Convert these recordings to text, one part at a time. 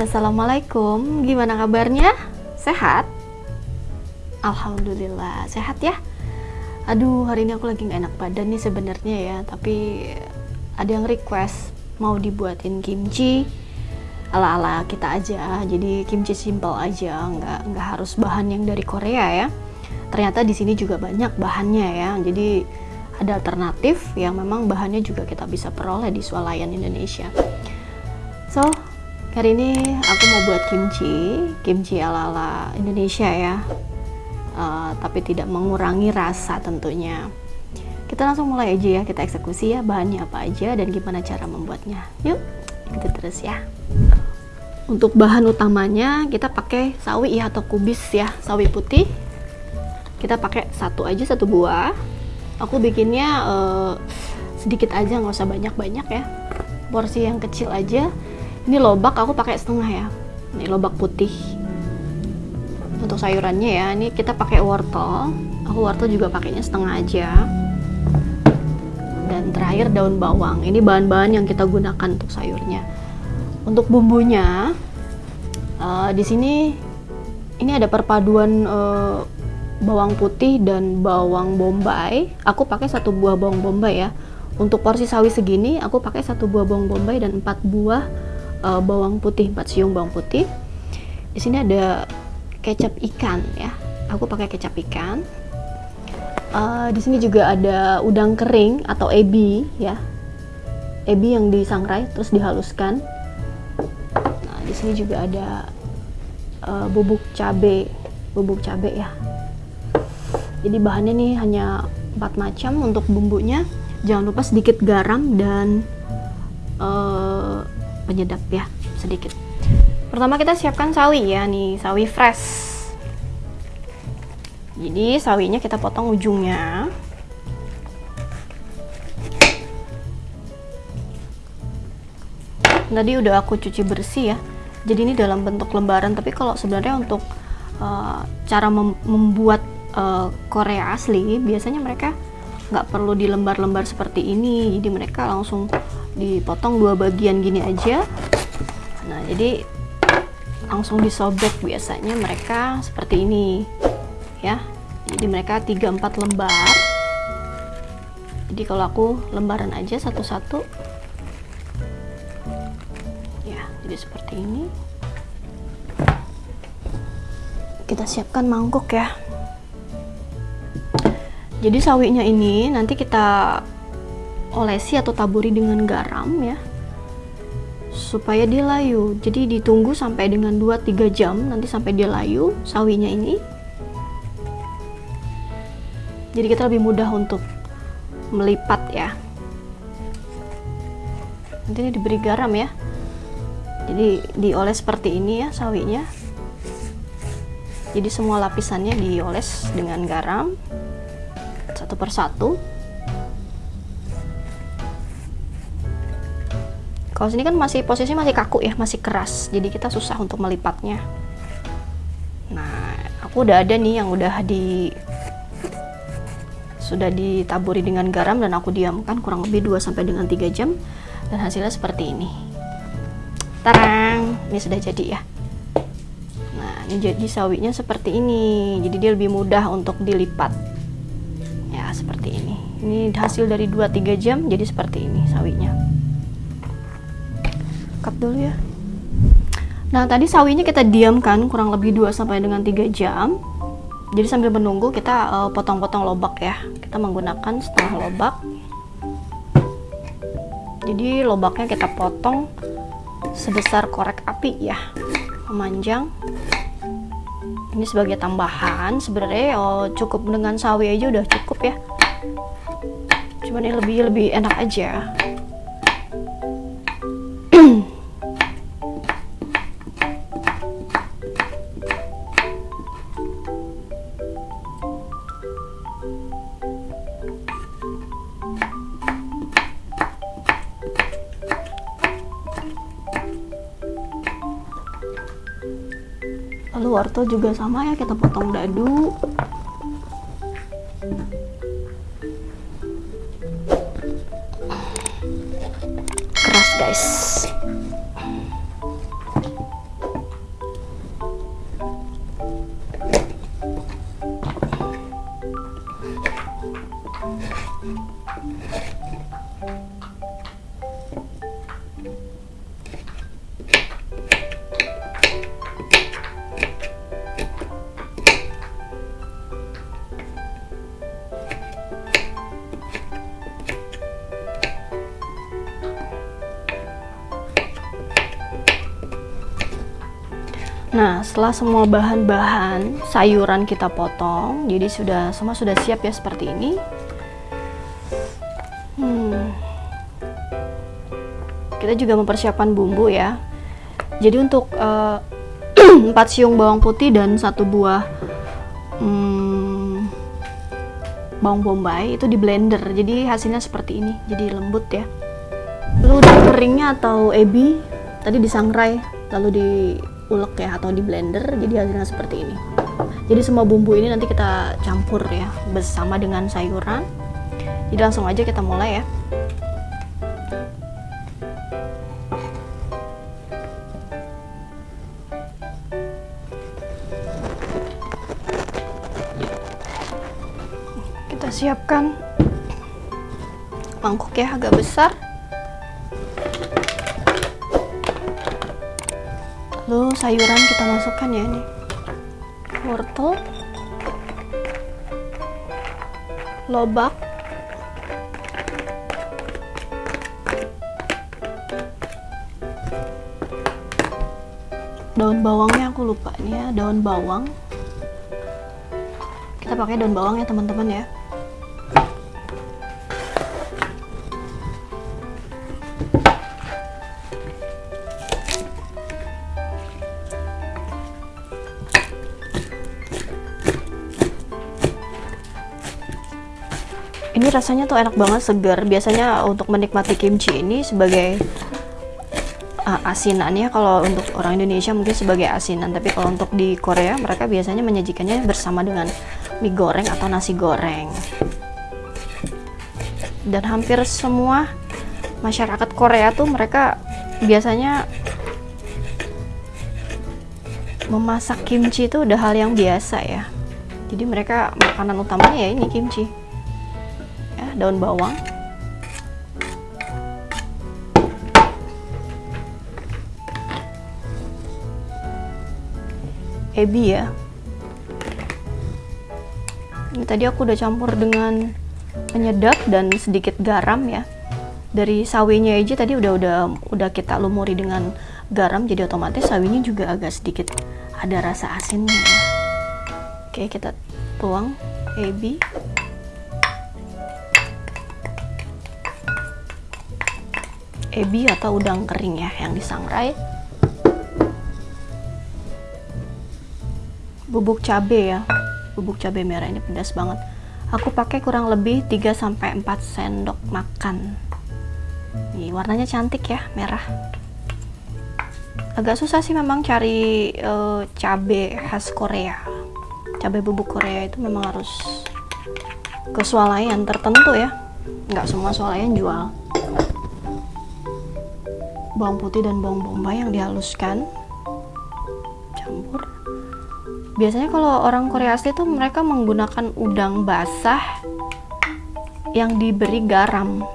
Assalamualaikum Gimana kabarnya? Sehat? Alhamdulillah, sehat ya? Aduh, hari ini aku lagi gak enak badan nih sebenarnya ya Tapi ada yang request mau dibuatin kimchi ala-ala kita aja jadi kimchi simple aja nggak nggak harus bahan yang dari Korea ya ternyata di sini juga banyak bahannya ya jadi ada alternatif yang memang bahannya juga kita bisa peroleh di swalayan Indonesia so hari ini aku mau buat kimchi kimchi ala-ala Indonesia ya. Uh, tapi tidak mengurangi rasa tentunya. Kita langsung mulai aja ya kita eksekusi ya bahannya apa aja dan gimana cara membuatnya. Yuk ikuti terus ya. Untuk bahan utamanya kita pakai sawi ya atau kubis ya sawi putih. Kita pakai satu aja satu buah. Aku bikinnya uh, sedikit aja nggak usah banyak-banyak ya. Porsi yang kecil aja ini lobak aku pakai setengah ya. Ini lobak putih. Untuk sayurannya ya ini kita pakai wortel. Aku wortel juga pakainya setengah aja. Dan terakhir daun bawang. Ini bahan-bahan yang kita gunakan untuk sayurnya. Untuk bumbunya uh, di sini ini ada perpaduan uh, bawang putih dan bawang bombay. Aku pakai satu buah bawang bombay ya. Untuk porsi sawi segini aku pakai satu buah bawang bombay dan empat buah uh, bawang putih empat siung bawang putih. Di sini ada kecap ikan ya. Aku pakai kecap ikan. Uh, di sini juga ada udang kering atau ebi ya. Ebi yang disangrai terus dihaluskan. Di sini juga ada uh, bubuk cabe bubuk cabe ya. Jadi bahannya nih hanya empat macam untuk bumbunya. Jangan lupa sedikit garam dan uh, penyedap ya sedikit. Pertama kita siapkan sawi ya nih sawi fresh. Jadi sawinya kita potong ujungnya. Tadi udah aku cuci bersih ya jadi ini dalam bentuk lembaran tapi kalau sebenarnya untuk uh, cara mem membuat uh, Korea asli biasanya mereka nggak perlu di lembar-lembar seperti ini. Jadi mereka langsung dipotong dua bagian gini aja. Nah jadi langsung disobek biasanya mereka seperti ini ya. Jadi mereka 3-4 lembar. Jadi kalau aku lembaran aja satu-satu. Jadi seperti ini. Kita siapkan mangkuk ya. Jadi sawinya ini nanti kita olesi atau taburi dengan garam ya supaya dia layu. Jadi ditunggu sampai dengan 2-3 jam nanti sampai dia layu sawinya ini. Jadi kita lebih mudah untuk melipat ya. Nanti ini diberi garam ya. Jadi dioles seperti ini ya sawinya. Jadi semua lapisannya dioles dengan garam satu persatu kalau sini kan masih posisi masih kaku ya masih keras. Jadi kita susah untuk melipatnya. Nah aku udah ada nih yang udah di sudah ditaburi dengan garam dan aku diamkan kurang lebih 2 sampai dengan 3 jam. Dan hasilnya seperti ini. Tarang! Ini sudah jadi ya. Nah ini jadi sawinya seperti ini. Jadi dia lebih mudah untuk dilipat. Ya seperti ini. Ini hasil dari 2-3 jam jadi seperti ini sawinya dulu ya. Nah tadi sawinya kita diamkan kurang lebih 2 sampai dengan 3 jam. Jadi sambil menunggu kita eh, potong-potong uh, lobak ya. Kita menggunakan setengah lobak. Jadi lobaknya kita potong sebesar korek api ya memanjang. Ini sebagai tambahan. Sebenarnya oh, cukup dengan sawi aja udah cukup ya. Cuman ini lebih lebih enak aja wortel juga sama ya kita potong dadu. Keras guys setelah semua bahan-bahan sayuran kita potong, jadi sudah semua sudah siap ya seperti ini. Hmm. Kita juga mempersiapkan bumbu ya. Jadi untuk uh, eh, 4 siung bawang putih dan satu buah hmm, bawang bombay itu di blender. Jadi hasilnya seperti ini. Jadi lembut ya. Lalu udah keringnya atau ebi tadi disangrai lalu di ulek ya atau di blender jadi hasilnya seperti ini. Jadi semua bumbu ini nanti kita campur ya bersama dengan sayuran. Jadi langsung aja kita mulai ya. Kita siapkan. Mangkuk ya agak besar sayuran kita masukkan ya ini wortel. Lobak. Daun bawangnya aku lupa nih ya daun bawang. Kita pakai daun bawang ya teman-teman ya rasanya tuh enak banget segar. Biasanya untuk menikmati kimchi ini sebagai uh, asinan ya. Kalau untuk orang Indonesia mungkin sebagai asinan tapi kalau untuk di Korea mereka biasanya menyajikannya bersama dengan mie goreng atau nasi goreng. Dan hampir semua masyarakat Korea tuh mereka biasanya memasak kimchi itu udah hal yang biasa ya. Jadi mereka makanan utamanya ya ini kimchi daun bawang. Ebi ya. Ini tadi aku udah campur dengan penyedap dan sedikit garam ya. Dari sawinya aja tadi udah udah udah kita lumuri dengan garam jadi otomatis sawinya juga agak sedikit ada rasa asinnya ya. oke kita tuang ebi ebi atau udang kering ya yang disangrai? Bubuk cabe ya. Bubuk cabe merah ini pedas banget. Aku pakai kurang lebih 3-4 sendok makan. Nih, warnanya cantik ya merah. Agak susah sih memang cari uh, cabe khas Korea. Cabe bubuk Korea itu memang harus kesualaian tertentu ya. Nggak semua swalayan jual bawang putih dan bawang bombay yang dihaluskan. Campur. Biasanya kalau orang Korea asli tuh mereka menggunakan udang basah yang diberi garam.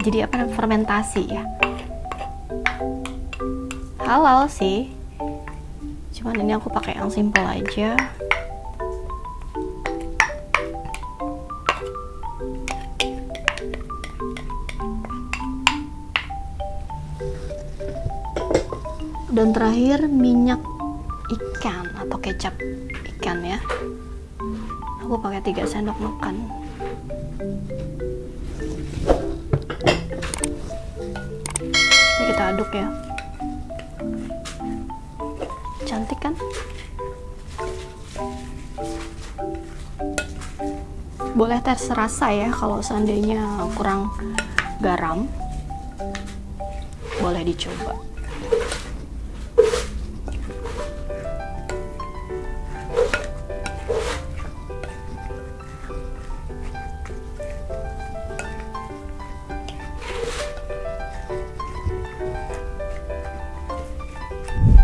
Jadi apa fermentasi ya. Halal sih. Cuman ini aku pakai yang simple aja dan terakhir minyak ikan atau kecap ikan ya. Aku pakai 3 sendok makan. Ini kita aduk ya. Cantik kan? Boleh tes rasa ya kalau seandainya kurang garam. Boleh dicoba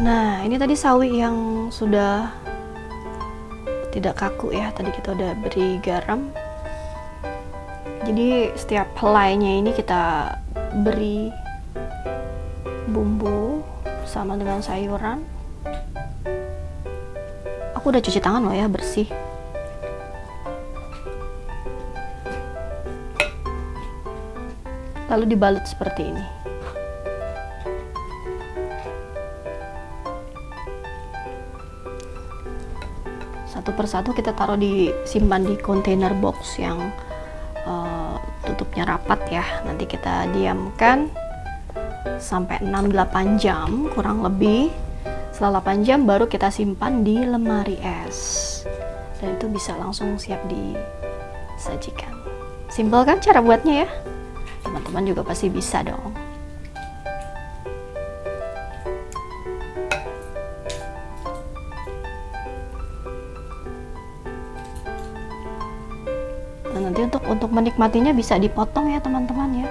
Nah, ini tadi sawi yang sudah tidak kaku ya. Tadi kita udah beri garam. Jadi setiap helainya ini kita beri bumbu sama dengan sayuran. Aku udah cuci tangan loh ya, bersih. Lalu dibalut seperti ini. Satu persatu kita taruh di simpan di kontainer box yang uh, tutupnya rapat ya. Nanti kita diamkan sampai 6-8 jam kurang lebih. Setelah 8 jam baru kita simpan di lemari es. Dan itu bisa langsung siap disajikan. Simpel kan cara buatnya ya? Teman-teman juga pasti bisa dong nanti untuk untuk menikmatinya bisa dipotong ya teman-teman ya.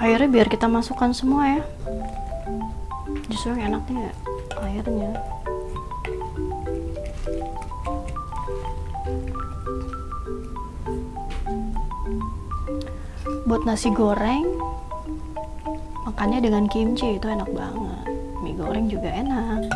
Airnya biar kita masukkan semua ya. Justru yang enaknya airnya. Buat nasi goreng. Makannya dengan kimchi itu enak banget. Mie goreng juga enak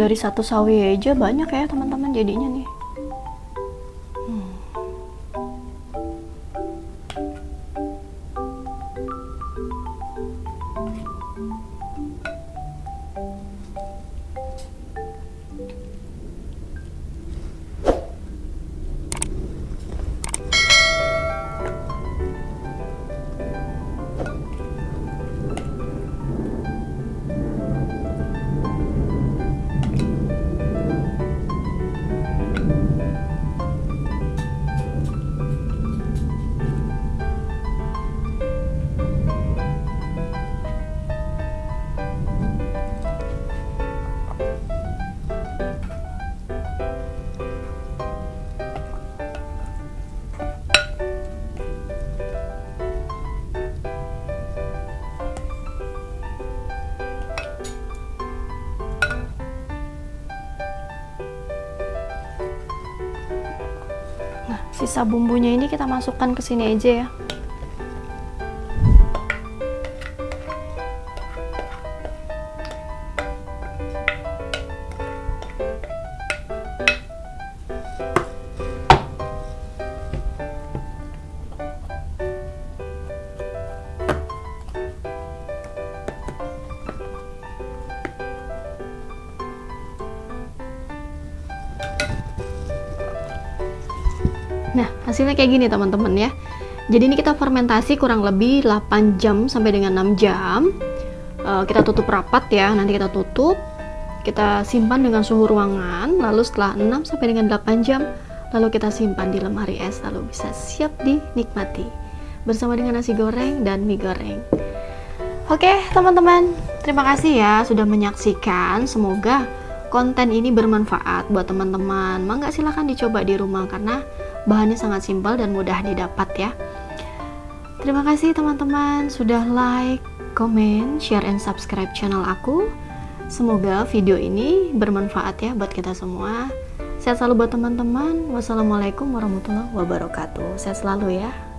dari satu sawi aja banyak ya teman-teman jadinya nih sisa bumbunya ini kita masukkan ke sini aja ya hasilnya kayak gini teman-teman ya. Jadi ini kita fermentasi kurang lebih 8 jam sampai dengan 6 jam. Uh, kita tutup rapat ya, nanti kita tutup. Kita simpan dengan suhu ruangan, lalu setelah 6 sampai dengan 8 jam, lalu kita simpan di lemari es, lalu bisa siap dinikmati. Bersama dengan nasi goreng dan mie goreng. Oke teman-teman, terima kasih ya sudah menyaksikan. Semoga konten ini bermanfaat buat teman-teman. Mangga silahkan dicoba di rumah karena bahannya sangat simpel dan mudah didapat ya. Terima kasih teman-teman sudah like, comment, share, and subscribe channel aku. Semoga video ini bermanfaat ya buat kita semua. Sehat selalu buat teman-teman. Wassalamualaikum warahmatullahi wabarakatuh. Sehat selalu ya